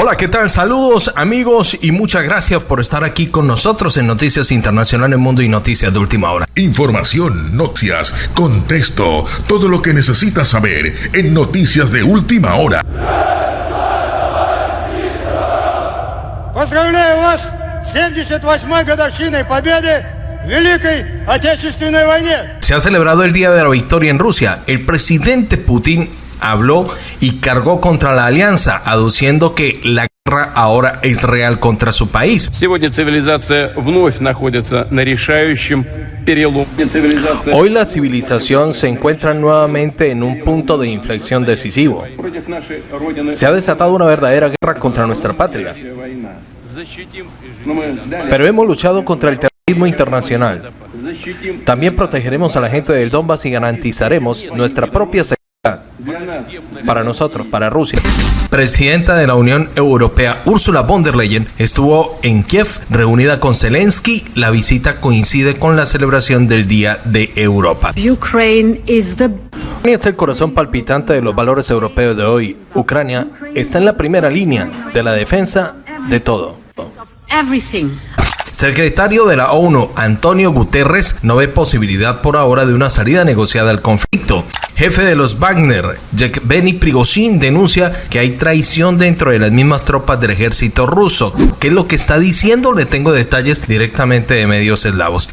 Hola, ¿qué tal? Saludos amigos y muchas gracias por estar aquí con nosotros en Noticias Internacionales Mundo y Noticias de Última Hora. Información, noticias, contexto, todo lo que necesitas saber en Noticias de Última Hora. Поздравляю вас с 78-й годовщиной победы в Великой Отечественной войне. Se ha celebrado el Día de la Victoria en Rusia. El presidente Putin habló y cargó contra la alianza, aduciendo que la guerra ahora es real contra su país. Hoy la civilización se encuentra nuevamente en un punto de inflexión decisivo. Se ha desatado una verdadera guerra contra nuestra patria. Pero hemos luchado contra el terrorismo internacional. También protegeremos a la gente del Donbass y garantizaremos nuestra propia seguridad para nosotros, para Rusia. Presidenta de la Unión Europea, Ursula von der Leyen, estuvo en Kiev reunida con Zelensky. La visita coincide con la celebración del Día de Europa. Ucrania es el corazón palpitante de los valores europeos de hoy. Ucrania está en la primera línea de la defensa de todo. Secretario de la ONU, Antonio Guterres, no ve posibilidad por ahora de una salida negociada al conflicto. Jefe de los Wagner, Yevgeny Prigozhin, denuncia que hay traición dentro de las mismas tropas del ejército ruso. ¿Qué es lo que está diciendo? Le tengo detalles directamente de medios eslavos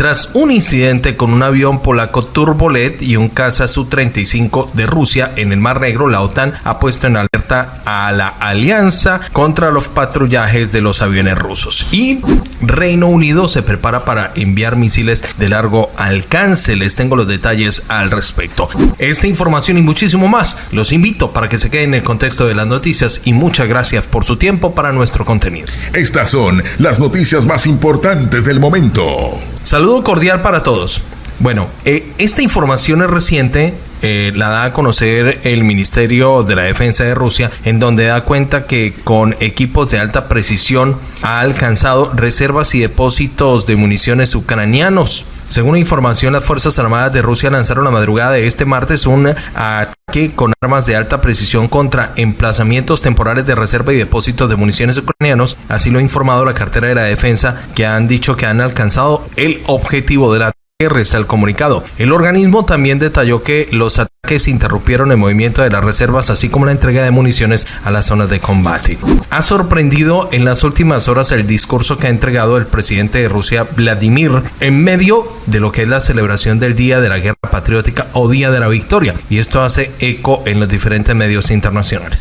tras un incidente con un avión polaco Turbolet y un caza Su-35 de Rusia en el Mar Negro, la OTAN ha puesto en alerta a la alianza contra los patrullajes de los aviones rusos. Y Reino Unido se prepara para enviar misiles de largo alcance. Les tengo los detalles al respecto. Esta información y muchísimo más los invito para que se queden en el contexto de las noticias y muchas gracias por su tiempo para nuestro contenido. Estas son las noticias más importantes del momento. Saludo cordial para todos. Bueno, eh, esta información es reciente, eh, la da a conocer el Ministerio de la Defensa de Rusia, en donde da cuenta que con equipos de alta precisión ha alcanzado reservas y depósitos de municiones ucranianos. Según información, las Fuerzas Armadas de Rusia lanzaron la madrugada de este martes un ataque con armas de alta precisión contra emplazamientos temporales de reserva y depósitos de municiones ucranianos. Así lo ha informado la cartera de la defensa, que han dicho que han alcanzado el objetivo del ataque. Resta el comunicado. El organismo también detalló que los ataques que se interrumpieron el movimiento de las reservas así como la entrega de municiones a las zonas de combate. Ha sorprendido en las últimas horas el discurso que ha entregado el presidente de Rusia Vladimir en medio de lo que es la celebración del Día de la Guerra Patriótica o Día de la Victoria y esto hace eco en los diferentes medios internacionales.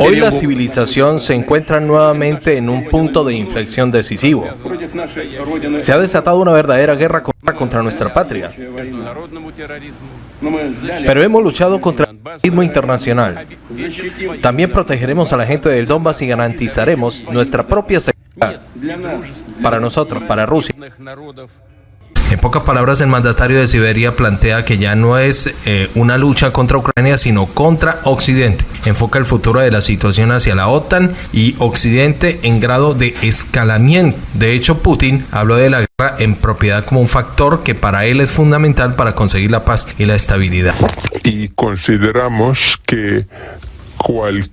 Hoy la civilización se encuentra nuevamente en un punto de inflexión decisivo. Se ha desatado una verdadera guerra con contra nuestra patria. Pero hemos luchado contra el terrorismo internacional. También protegeremos a la gente del Donbass y garantizaremos nuestra propia seguridad para nosotros, para Rusia. En pocas palabras, el mandatario de Siberia plantea que ya no es eh, una lucha contra Ucrania, sino contra Occidente. Enfoca el futuro de la situación hacia la OTAN y Occidente en grado de escalamiento. De hecho, Putin habló de la guerra en propiedad como un factor que para él es fundamental para conseguir la paz y la estabilidad. Y consideramos que cualquier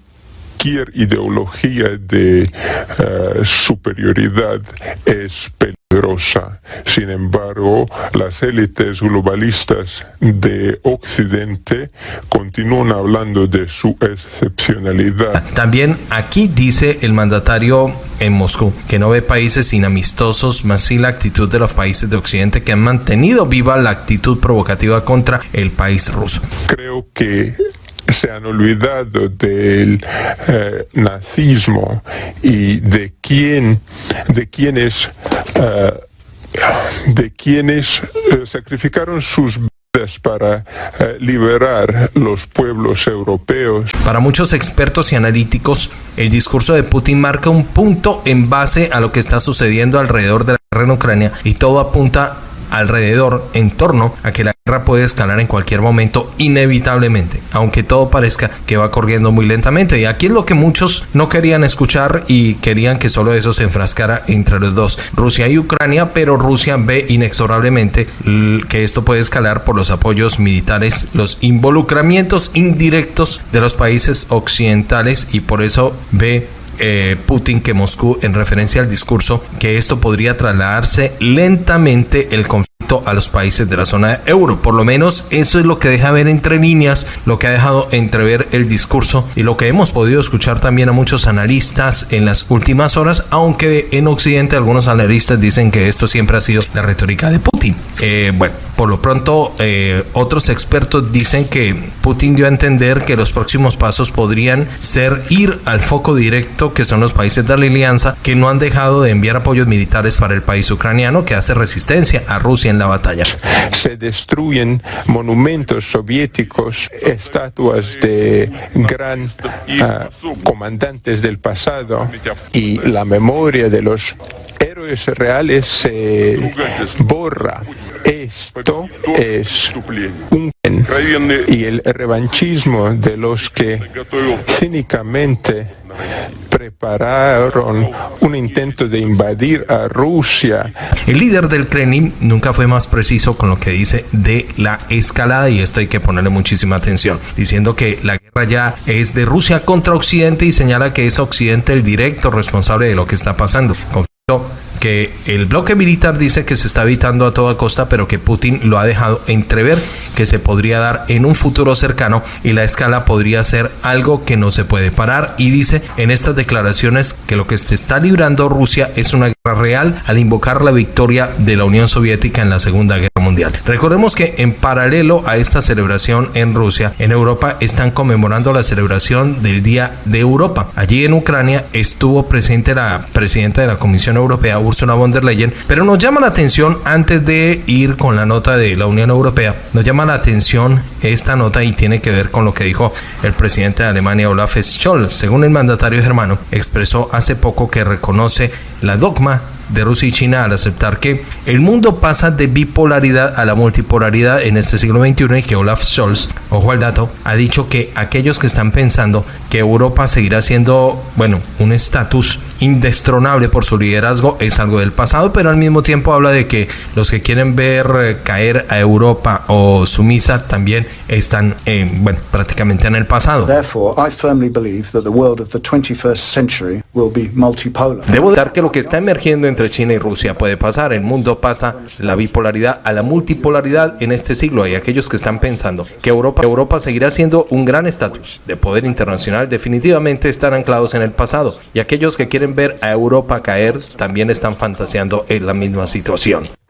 ideología de eh, superioridad es peligrosa. Sin embargo, las élites globalistas de Occidente continúan hablando de su excepcionalidad. También aquí dice el mandatario en Moscú que no ve países inamistosos, más sí la actitud de los países de Occidente que han mantenido viva la actitud provocativa contra el país ruso. creo que se han olvidado del eh, nazismo y de quién de quienes eh, de quienes eh, sacrificaron sus vidas para liberar los pueblos europeos. Para muchos expertos y analíticos, el discurso de Putin marca un punto en base a lo que está sucediendo alrededor de la guerra en Ucrania y todo apunta alrededor en torno a que la guerra puede escalar en cualquier momento inevitablemente, aunque todo parezca que va corriendo muy lentamente. Y aquí es lo que muchos no querían escuchar y querían que solo eso se enfrascara entre los dos, Rusia y Ucrania, pero Rusia ve inexorablemente que esto puede escalar por los apoyos militares, los involucramientos indirectos de los países occidentales y por eso ve eh, Putin que Moscú en referencia al discurso que esto podría trasladarse lentamente el conflicto a los países de la zona euro. Por lo menos eso es lo que deja ver entre líneas, lo que ha dejado entrever el discurso y lo que hemos podido escuchar también a muchos analistas en las últimas horas, aunque en Occidente algunos analistas dicen que esto siempre ha sido la retórica de Putin. Eh, bueno, por lo pronto eh, otros expertos dicen que Putin dio a entender que los próximos pasos podrían ser ir al foco directo que son los países de la alianza que no han dejado de enviar apoyos militares para el país ucraniano que hace resistencia a Rusia en Se destruyen monumentos soviéticos, estatuas de gran uh, comandantes del pasado y la memoria de los héroes reales se borra. Esto es un y el revanchismo de los que cínicamente prepararon un intento de invadir a Rusia. El líder del Kremlin nunca fue más preciso con lo que dice de la escalada y esto hay que ponerle muchísima atención, diciendo que la guerra ya es de Rusia contra Occidente y señala que es Occidente el directo responsable de lo que está pasando. Conflicto que el bloque militar dice que se está evitando a toda costa, pero que Putin lo ha dejado entrever que se podría dar en un futuro cercano y la escala podría ser algo que no se puede parar. Y dice en estas declaraciones que lo que se está librando Rusia es una guerra real al invocar la victoria de la Unión Soviética en la Segunda Guerra Recordemos que en paralelo a esta celebración en Rusia, en Europa están conmemorando la celebración del Día de Europa. Allí en Ucrania estuvo presente la presidenta de la Comisión Europea, Ursula von der Leyen, pero nos llama la atención antes de ir con la nota de la Unión Europea, nos llama la atención esta nota y tiene que ver con lo que dijo el presidente de Alemania Olaf Scholz. Según el mandatario germano, expresó hace poco que reconoce la dogma de Rusia y China al aceptar que el mundo pasa de bipolaridad a la multipolaridad en este siglo XXI y que Olaf Scholz, ojo al dato, ha dicho que aquellos que están pensando que Europa seguirá siendo, bueno, un estatus indestronable por su liderazgo es algo del pasado, pero al mismo tiempo habla de que los que quieren ver eh, caer a Europa o sumisa también están, eh, bueno, prácticamente en el pasado. Debo dar que lo que está emergiendo entre China y Rusia puede pasar. El mundo pasa la bipolaridad a la multipolaridad en este siglo. Hay aquellos que están pensando que Europa, Europa seguirá siendo un gran estatus de poder internacional. Definitivamente están anclados en el pasado. Y aquellos que quieren ver a Europa caer también están fantaseando en la misma situación.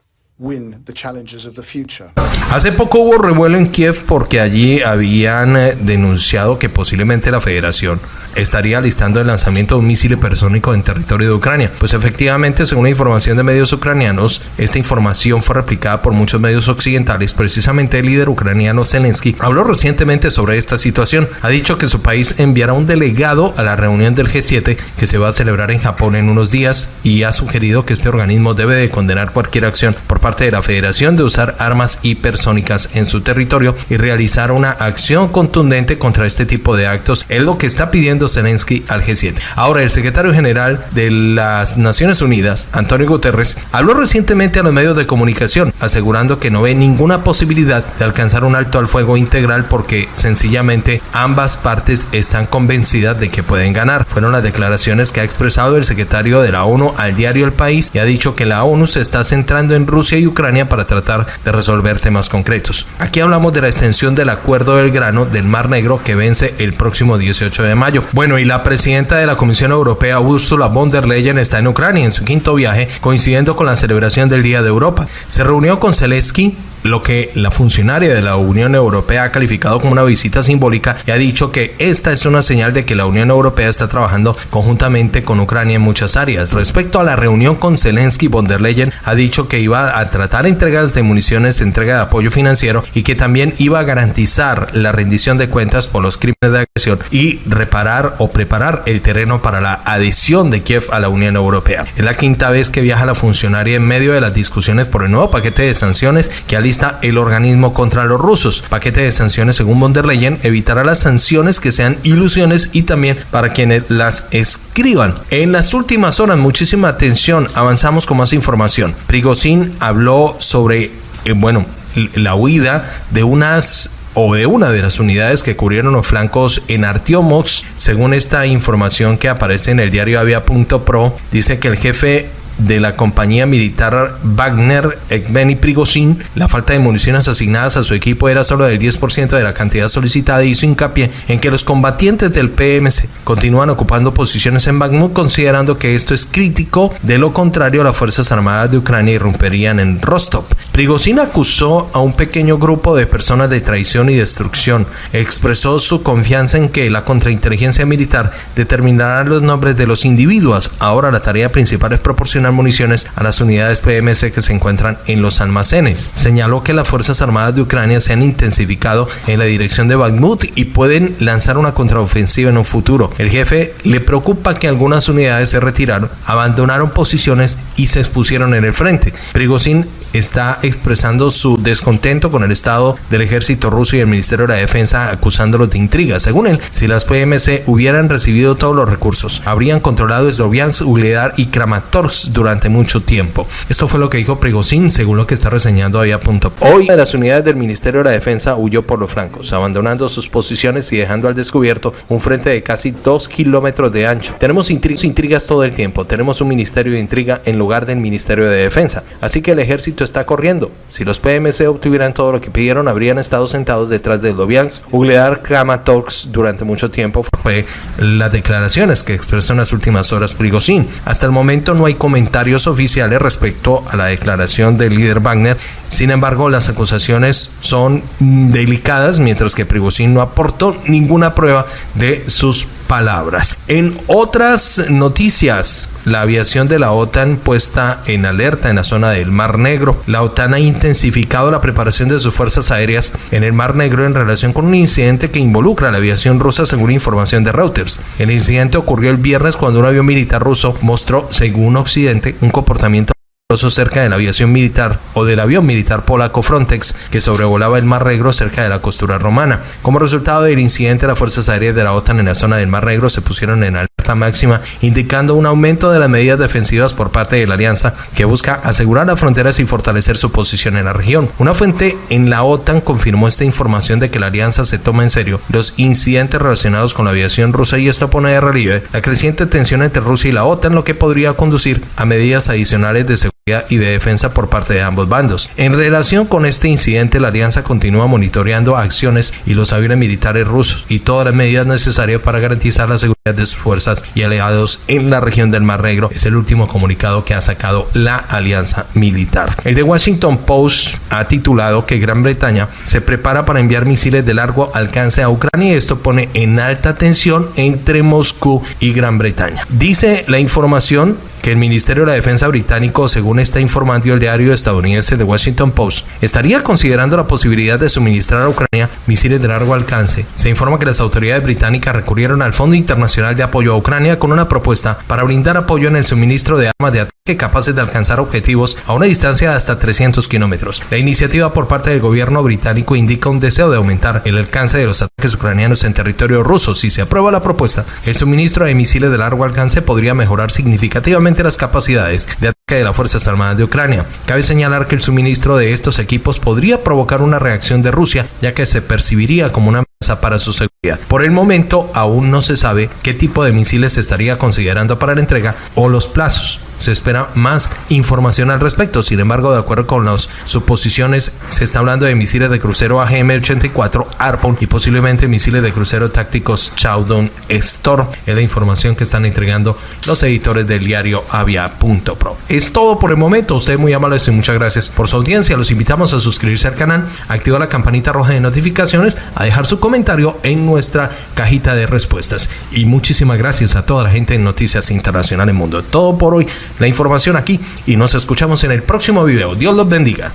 Hace poco hubo revuelo en Kiev porque allí habían eh, denunciado que posiblemente la federación estaría listando el lanzamiento de un misil hipersónico en territorio de Ucrania. Pues efectivamente, según la información de medios ucranianos, esta información fue replicada por muchos medios occidentales. Precisamente el líder ucraniano Zelensky habló recientemente sobre esta situación. Ha dicho que su país enviará un delegado a la reunión del G7 que se va a celebrar en Japón en unos días y ha sugerido que este organismo debe de condenar cualquier acción por parte de la Federación de usar armas hipersónicas en su territorio y realizar una acción contundente contra este tipo de actos es lo que está pidiendo Zelensky al G7. Ahora, el secretario general de las Naciones Unidas, Antonio Guterres, habló recientemente a los medios de comunicación asegurando que no ve ninguna posibilidad de alcanzar un alto al fuego integral porque sencillamente ambas partes están convencidas de que pueden ganar. Fueron las declaraciones que ha expresado el secretario de la ONU al diario El País y ha dicho que la ONU se está centrando en Rusia y Ucrania para tratar de resolver temas concretos. Aquí hablamos de la extensión del acuerdo del grano del Mar Negro que vence el próximo 18 de mayo. Bueno, y la presidenta de la Comisión Europea, Ursula von der Leyen, está en Ucrania en su quinto viaje, coincidiendo con la celebración del Día de Europa. Se reunió con Zelensky lo que la funcionaria de la Unión Europea ha calificado como una visita simbólica y ha dicho que esta es una señal de que la Unión Europea está trabajando conjuntamente con Ucrania en muchas áreas. Respecto a la reunión con Zelensky, von der Leyen ha dicho que iba a tratar entregas de municiones, entrega de apoyo financiero y que también iba a garantizar la rendición de cuentas por los crímenes de agresión y reparar o preparar el terreno para la adhesión de Kiev a la Unión Europea. Es la quinta vez que viaja la funcionaria en medio de las discusiones por el nuevo paquete de sanciones que el organismo contra los rusos. Paquete de sanciones, según von der Leyen, evitará las sanciones que sean ilusiones y también para quienes las escriban. En las últimas horas, muchísima atención, avanzamos con más información. Prigozhin habló sobre, eh, bueno, la huida de unas o de una de las unidades que cubrieron los flancos en Artiomox. Según esta información que aparece en el diario Avia.pro, dice que el jefe de la compañía militar Wagner, Ekbeni Prigozhin, la falta de municiones asignadas a su equipo era solo del 10% de la cantidad solicitada y hizo hincapié en que los combatientes del PMC continúan ocupando posiciones en Bakhmut considerando que esto es crítico, de lo contrario las Fuerzas Armadas de Ucrania irrumpirían en Rostov. Prigozhin acusó a un pequeño grupo de personas de traición y destrucción, expresó su confianza en que la contrainteligencia militar determinará los nombres de los individuos. Ahora la tarea principal es proporcionar municiones a las unidades PMC que se encuentran en los almacenes. Señaló que las Fuerzas Armadas de Ucrania se han intensificado en la dirección de Bakhmut y pueden lanzar una contraofensiva en un futuro. El jefe le preocupa que algunas unidades se retiraron, abandonaron posiciones y se expusieron en el frente. Prigozhin está expresando su descontento con el estado del ejército ruso y el Ministerio de la Defensa acusándolos de intriga. Según él, si las PMC hubieran recibido todos los recursos, habrían controlado Sloviansk, Ugledar y Kramatorsk durante mucho tiempo. Esto fue lo que dijo Prigozhin, según lo que está reseñando ahí a punto. Hoy, las unidades del Ministerio de la Defensa huyó por los flancos, abandonando sus posiciones y dejando al descubierto un frente de casi dos kilómetros de ancho. Tenemos intrigas todo el tiempo, tenemos un ministerio de intriga en lugar del Ministerio de Defensa. Así que el ejército está corriendo. Si los PMC obtuvieran todo lo que pidieron, habrían estado sentados detrás de Kramatorsk durante mucho tiempo. Fue las declaraciones que expresó en las últimas horas Prigozhin. Hasta el momento no hay comentarios oficiales respecto a la declaración del líder Wagner. Sin embargo, las acusaciones son delicadas, mientras que Prigozhin no aportó ninguna prueba de sus palabras. En otras noticias, la aviación de la OTAN puesta en alerta en la zona del Mar Negro. La OTAN ha intensificado la preparación de sus fuerzas aéreas en el Mar Negro en relación con un incidente que involucra a la aviación rusa según información de Reuters. El incidente ocurrió el viernes cuando un avión militar ruso mostró, según Occidente, un comportamiento cerca de la aviación militar o del avión militar polaco Frontex que sobrevolaba el Mar Negro cerca de la costura romana. Como resultado del incidente, las fuerzas aéreas de la OTAN en la zona del Mar Negro se pusieron en alerta máxima, indicando un aumento de las medidas defensivas por parte de la alianza que busca asegurar las fronteras y fortalecer su posición en la región. Una fuente en la OTAN confirmó esta información de que la alianza se toma en serio los incidentes relacionados con la aviación rusa y esto pone de relieve la creciente tensión entre Rusia y la OTAN, lo que podría conducir a medidas adicionales de seguridad y de defensa por parte de ambos bandos. En relación con este incidente, la alianza continúa monitoreando acciones y los aviones militares rusos y todas las medidas necesarias para garantizar la seguridad de sus fuerzas y aliados en la región del Mar Negro. Es el último comunicado que ha sacado la alianza militar. El de Washington Post ha titulado que Gran Bretaña se prepara para enviar misiles de largo alcance a Ucrania y esto pone en alta tensión entre Moscú y Gran Bretaña. Dice la información que el Ministerio de la Defensa británico, según está informando el diario estadounidense The Washington Post, estaría considerando la posibilidad de suministrar a Ucrania misiles de largo alcance. Se informa que las autoridades británicas recurrieron al Fondo Internacional de Apoyo a Ucrania con una propuesta para brindar apoyo en el suministro de armas de ataque capaces de alcanzar objetivos a una distancia de hasta 300 kilómetros. La iniciativa por parte del gobierno británico indica un deseo de aumentar el alcance de los ataques ucranianos en territorio ruso. Si se aprueba la propuesta, el suministro de misiles de largo alcance podría mejorar significativamente las capacidades de ataque de las Fuerzas Armadas de Ucrania. Cabe señalar que el suministro de estos equipos podría provocar una reacción de Rusia, ya que se percibiría como una para su seguridad. Por el momento aún no se sabe qué tipo de misiles se estaría considerando para la entrega o los plazos. Se espera más información al respecto. Sin embargo, de acuerdo con las suposiciones, se está hablando de misiles de crucero AGM-84 Arpon y posiblemente misiles de crucero tácticos Chowdon Storm. Es la información que están entregando los editores del diario Avia.pro. Es todo por el momento. Usted muy amable y muchas gracias por su audiencia. Los invitamos a suscribirse al canal, activar la campanita roja de notificaciones, a dejar su comentario en nuestra cajita de respuestas. Y muchísimas gracias a toda la gente en Noticias Internacionales Mundo. Todo por hoy la información aquí y nos escuchamos en el próximo video. Dios los bendiga.